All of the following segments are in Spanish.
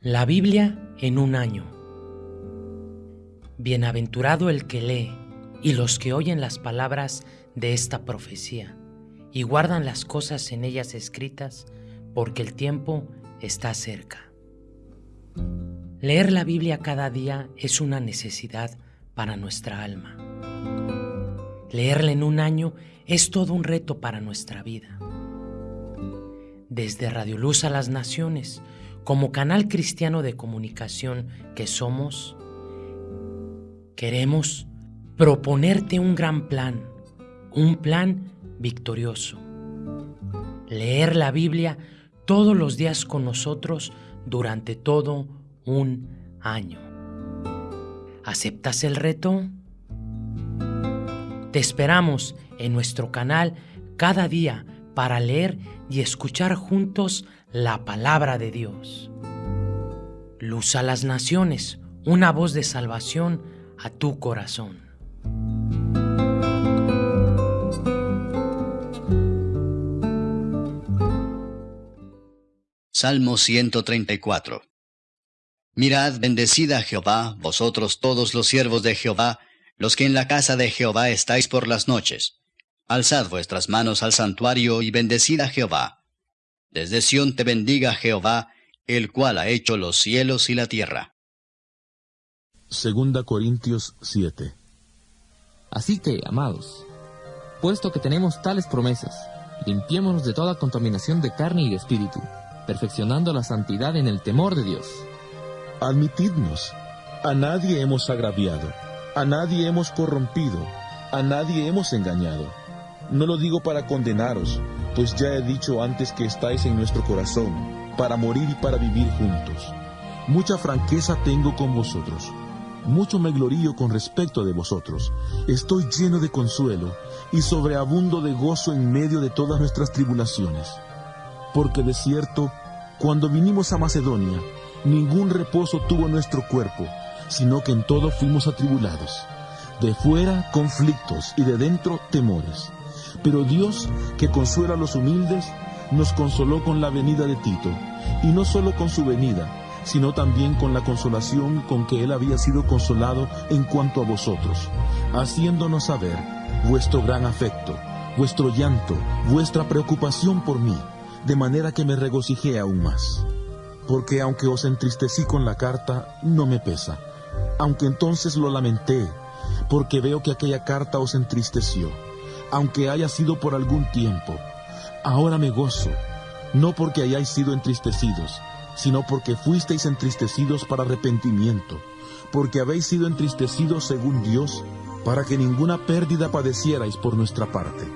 La Biblia en un año. Bienaventurado el que lee y los que oyen las palabras de esta profecía y guardan las cosas en ellas escritas, porque el tiempo está cerca. Leer la Biblia cada día es una necesidad para nuestra alma. Leerla en un año es todo un reto para nuestra vida. Desde Radio Luz a las Naciones, como canal cristiano de comunicación que somos, queremos proponerte un gran plan, un plan victorioso. Leer la Biblia todos los días con nosotros durante todo un año. ¿Aceptas el reto? Te esperamos en nuestro canal cada día para leer y escuchar juntos la palabra de Dios. Luz a las naciones, una voz de salvación a tu corazón. Salmo 134 Mirad, bendecid a Jehová, vosotros todos los siervos de Jehová, los que en la casa de Jehová estáis por las noches. Alzad vuestras manos al santuario y bendecid a Jehová. Desde Sión te bendiga Jehová, el cual ha hecho los cielos y la tierra. Segunda Corintios 7 Así que, amados, puesto que tenemos tales promesas, limpiémonos de toda contaminación de carne y de espíritu, perfeccionando la santidad en el temor de Dios. Admitidnos, a nadie hemos agraviado, a nadie hemos corrompido, a nadie hemos engañado. No lo digo para condenaros, pues ya he dicho antes que estáis en nuestro corazón, para morir y para vivir juntos. Mucha franqueza tengo con vosotros, mucho me glorío con respecto de vosotros. Estoy lleno de consuelo y sobreabundo de gozo en medio de todas nuestras tribulaciones. Porque de cierto, cuando vinimos a Macedonia, ningún reposo tuvo nuestro cuerpo, sino que en todo fuimos atribulados. De fuera conflictos y de dentro temores. Pero Dios, que consuela a los humildes, nos consoló con la venida de Tito, y no solo con su venida, sino también con la consolación con que él había sido consolado en cuanto a vosotros, haciéndonos saber vuestro gran afecto, vuestro llanto, vuestra preocupación por mí, de manera que me regocijé aún más. Porque aunque os entristecí con la carta, no me pesa, aunque entonces lo lamenté, porque veo que aquella carta os entristeció aunque haya sido por algún tiempo. Ahora me gozo, no porque hayáis sido entristecidos, sino porque fuisteis entristecidos para arrepentimiento, porque habéis sido entristecidos según Dios, para que ninguna pérdida padecierais por nuestra parte.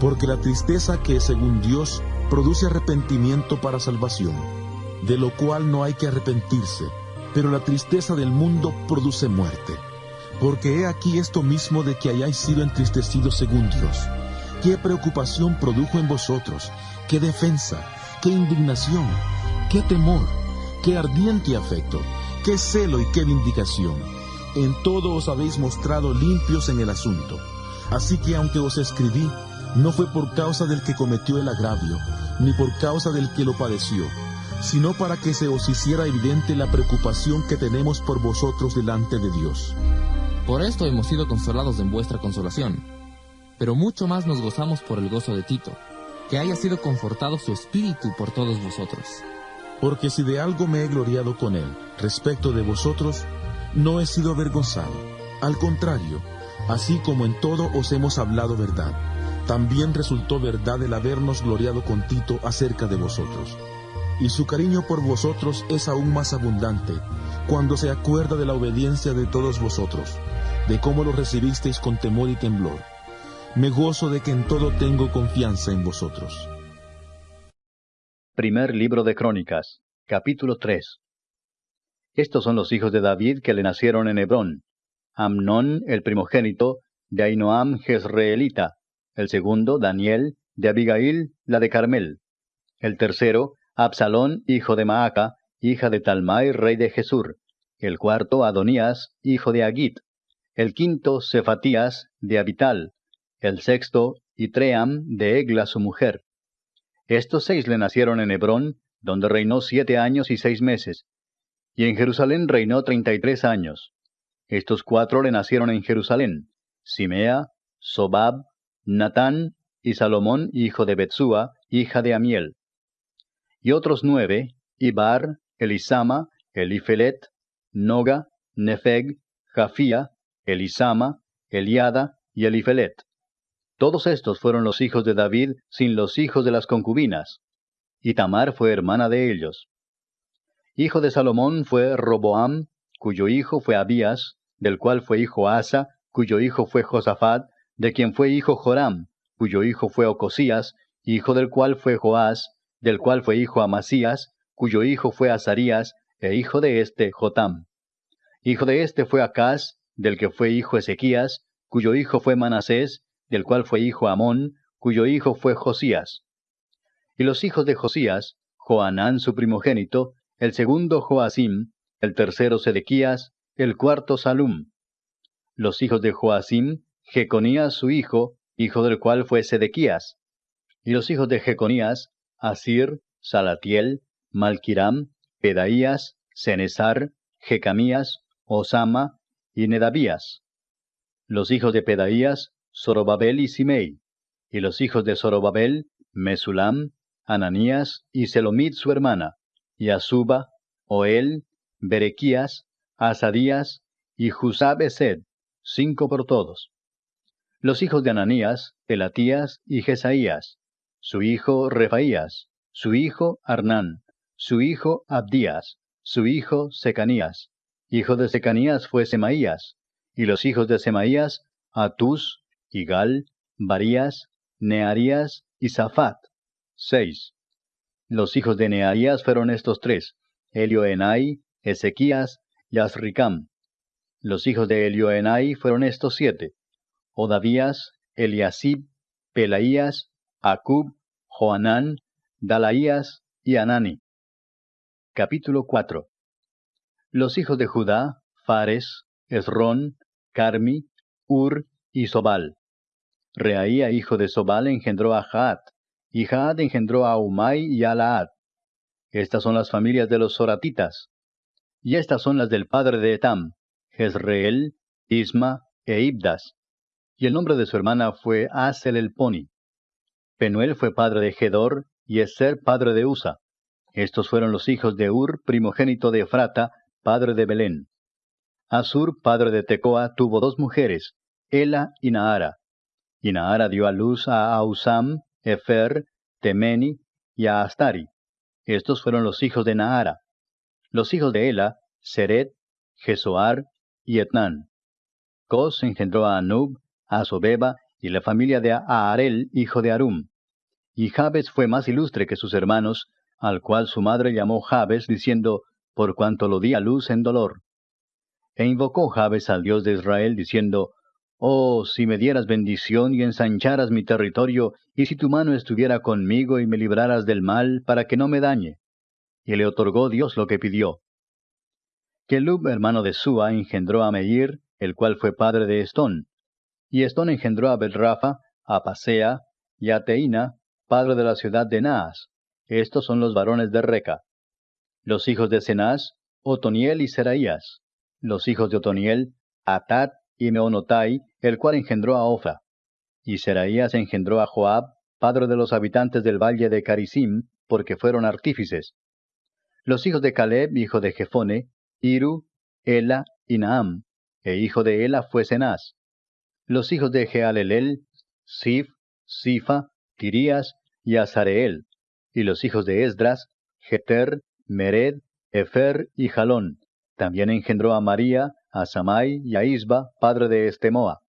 Porque la tristeza que según Dios produce arrepentimiento para salvación, de lo cual no hay que arrepentirse, pero la tristeza del mundo produce muerte. Porque he aquí esto mismo de que hayáis sido entristecidos según Dios. ¿Qué preocupación produjo en vosotros? ¿Qué defensa? ¿Qué indignación? ¿Qué temor? ¿Qué ardiente afecto? ¿Qué celo y qué vindicación? En todo os habéis mostrado limpios en el asunto. Así que aunque os escribí, no fue por causa del que cometió el agravio, ni por causa del que lo padeció, sino para que se os hiciera evidente la preocupación que tenemos por vosotros delante de Dios. Por esto hemos sido consolados en vuestra consolación. Pero mucho más nos gozamos por el gozo de Tito, que haya sido confortado su espíritu por todos vosotros. Porque si de algo me he gloriado con él respecto de vosotros, no he sido avergonzado. Al contrario, así como en todo os hemos hablado verdad, también resultó verdad el habernos gloriado con Tito acerca de vosotros. Y su cariño por vosotros es aún más abundante cuando se acuerda de la obediencia de todos vosotros de cómo lo recibisteis con temor y temblor. Me gozo de que en todo tengo confianza en vosotros. Primer libro de Crónicas, capítulo 3. Estos son los hijos de David que le nacieron en Hebrón. Amnón, el primogénito, de Ainoam Jezreelita. El segundo, Daniel, de Abigail, la de Carmel. El tercero, Absalón, hijo de Maaca, hija de Talmai, rey de Jesur. El cuarto, Adonías, hijo de Agit el quinto Cefatías de Abital, el sexto Itream de Egla su mujer. Estos seis le nacieron en Hebrón, donde reinó siete años y seis meses, y en Jerusalén reinó treinta y tres años. Estos cuatro le nacieron en Jerusalén, Simea, Sobab, Natán y Salomón, hijo de Betsúa, hija de Amiel. Y otros nueve, Ibar, Elisama, Elifelet, Noga, Nefeg, Jafía, Elisama, Eliada y Elifelet. Todos estos fueron los hijos de David sin los hijos de las concubinas. Y Tamar fue hermana de ellos. Hijo de Salomón fue Roboam, cuyo hijo fue Abías, del cual fue hijo Asa, cuyo hijo fue Josafat, de quien fue hijo Joram, cuyo hijo fue Ocosías, hijo del cual fue Joás, del cual fue hijo Amasías, cuyo hijo fue Azarías, e hijo de éste Jotam. Hijo de éste fue Acaz, del que fue hijo Ezequías, cuyo hijo fue Manasés, del cual fue hijo Amón, cuyo hijo fue Josías. Y los hijos de Josías, Joanán su primogénito, el segundo Joacim, el tercero Sedequías, el cuarto Salum. Los hijos de Joacim, Jeconías su hijo, hijo del cual fue Sedequías. Y los hijos de Jeconías, Asir, Salatiel, Malquiram, Pedaías, Cenesar, Jecamías, Osama y Nedabías. Los hijos de Pedaías, Zorobabel y Simei. Y los hijos de Zorobabel, Mesulam, Ananías y Selomit su hermana, y Azuba, Oel, Berequías, Asadías y Jusab cinco por todos. Los hijos de Ananías, Elatías y Jesaías, su hijo Refaías, su hijo Arnán, su hijo Abdías, su hijo Secanías. Hijo de Secanías fue Semaías, y los hijos de Semaías, Atus, Igal, Barías, Nearías y Zafat. Seis. Los hijos de Nearías fueron estos tres, Elioenai, Ezequías y Asricam. Los hijos de Elioenai fueron estos siete, Odavías, Eliasib, Pelaías, Acub, Joanán, Dalaías y Anani. Capítulo 4 Los hijos de Judá, Fares, Esrón, Carmi, Ur y Sobal. Reaía, hijo de Sobal, engendró a Jaat, y Jaat engendró a Umay y a Laad. Estas son las familias de los Soratitas. Y estas son las del padre de Etam, Jezreel, Isma e Ibdas. Y el nombre de su hermana fue Asel el Poni. Penuel fue padre de Gedor, y Eser padre de Usa. Estos fueron los hijos de Ur, primogénito de Efrata, padre de Belén. Asur, padre de Tecoa, tuvo dos mujeres, Ela y Naara. Y Naara dio a luz a Ausam, Efer, Temeni y a Astari. Estos fueron los hijos de Naara. Los hijos de Ela, Seret, Jesoar y Etnan. Cos engendró a Anub, a Sobeba y la familia de Aarel, hijo de Arum. Y Jabes fue más ilustre que sus hermanos, al cual su madre llamó Jabes, diciendo, por cuanto lo di a luz en dolor. E invocó Jabes al Dios de Israel, diciendo, Oh, si me dieras bendición y ensancharas mi territorio, y si tu mano estuviera conmigo y me libraras del mal, para que no me dañe. Y le otorgó Dios lo que pidió. Kelub, hermano de Sua, engendró a Meir, el cual fue padre de Estón. Y Estón engendró a Belrafa, a Pasea, y a Teina, padre de la ciudad de Naas. Estos son los varones de Reca. Los hijos de Cenaz, Otoniel y Seraías. Los hijos de Otoniel, Atat y Meonotai, el cual engendró a Ofa. Y Seraías engendró a Joab, padre de los habitantes del valle de Carisim, porque fueron artífices. Los hijos de Caleb, hijo de Jefone, Iru, Ela y Naam, e hijo de Ela fue Cenaz. Los hijos de Jealelel, Sif, Sifa, Tirías y Azareel y los hijos de Esdras, Jeter, Mered, Efer y Jalón. También engendró a María, a Samai y a Isba, padre de Estemoa.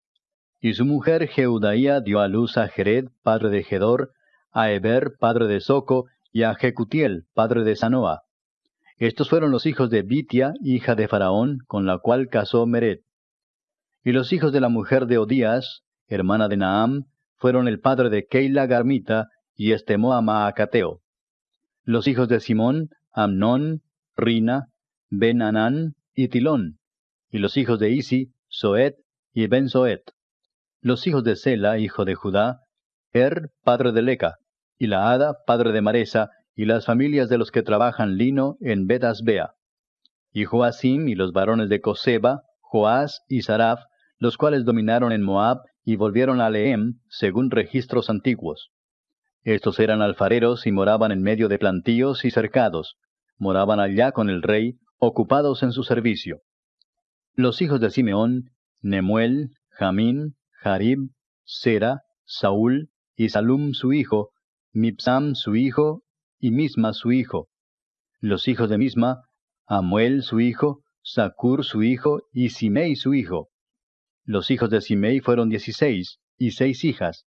Y su mujer Jeudaía dio a luz a Jered, padre de Gedor, a Eber, padre de Soco, y a Jecutiel, padre de Sanoa. Estos fueron los hijos de Bitia, hija de Faraón, con la cual casó Mered. Y los hijos de la mujer de Odías, hermana de Naam, fueron el padre de Keila Garmita, y estemó a Maacateo. Los hijos de Simón, Amnón, Rina, Ben Anán y Tilón. Y los hijos de Isi, Soet y Ben Soet. Los hijos de Sela, hijo de Judá, Er, padre de Leca, y la Hada, padre de Maresa, y las familias de los que trabajan lino en Betasbea. y Joacim y los varones de Coseba, Joás y Saraf, los cuales dominaron en Moab y volvieron a Lehem, según registros antiguos. Estos eran alfareros y moraban en medio de plantíos y cercados. Moraban allá con el rey, ocupados en su servicio. Los hijos de Simeón, Nemuel, Jamín, Jarib, Sera, Saúl y Salum su hijo, Mipsam su hijo y Misma su hijo. Los hijos de Misma, Amuel su hijo, Sacur su hijo y Simei su hijo. Los hijos de Simei fueron dieciséis y seis hijas,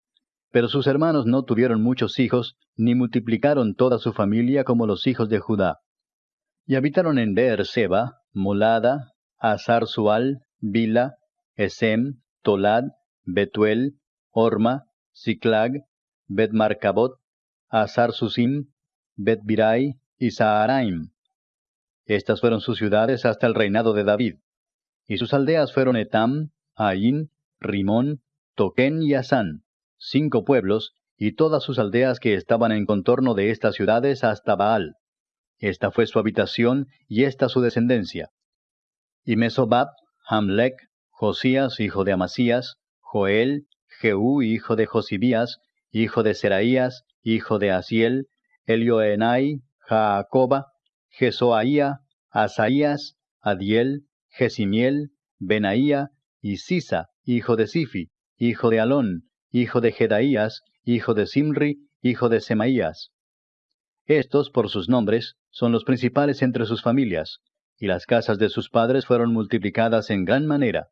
pero sus hermanos no tuvieron muchos hijos, ni multiplicaron toda su familia como los hijos de Judá. Y habitaron en Beer-seba, Molada, Azar-Sual, Bila, Esem, Tolad, Betuel, Orma, Ziklag, Bet-Marcabot, Azar-Susim, Bet-Birai y Saharaim. Estas fueron sus ciudades hasta el reinado de David. Y sus aldeas fueron Etam, Ain, Rimón, Toquén y Asán cinco pueblos, y todas sus aldeas que estaban en contorno de estas ciudades hasta Baal. Esta fue su habitación, y esta su descendencia. Y Mesobab, Hamlek, Josías, hijo de Amasías, Joel, Jehú, hijo de Josibías, hijo de Seraías, hijo de Asiel, Elioenai, Jaacoba, Jesoaía, Asaías, Adiel, Jesimiel, Benaía, y Sisa, hijo de Sifi, hijo de Alón, hijo de Jedaías, hijo de Simri, hijo de Semaías. Estos, por sus nombres, son los principales entre sus familias, y las casas de sus padres fueron multiplicadas en gran manera.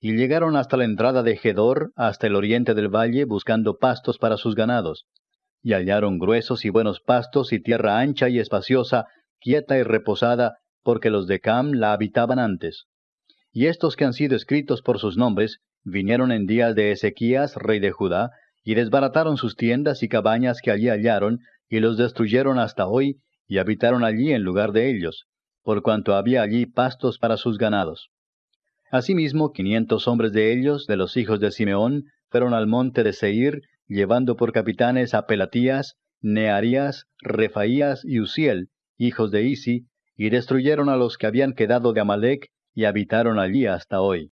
Y llegaron hasta la entrada de Gedor, hasta el oriente del valle, buscando pastos para sus ganados. Y hallaron gruesos y buenos pastos y tierra ancha y espaciosa, quieta y reposada, porque los de Cam la habitaban antes. Y estos que han sido escritos por sus nombres, vinieron en días de Ezequías, rey de Judá, y desbarataron sus tiendas y cabañas que allí hallaron, y los destruyeron hasta hoy, y habitaron allí en lugar de ellos, por cuanto había allí pastos para sus ganados. Asimismo, quinientos hombres de ellos, de los hijos de Simeón, fueron al monte de Seir, llevando por capitanes a Pelatías, Nearías, Refaías y Uziel, hijos de Isi, y destruyeron a los que habían quedado de Amalek, y habitaron allí hasta hoy.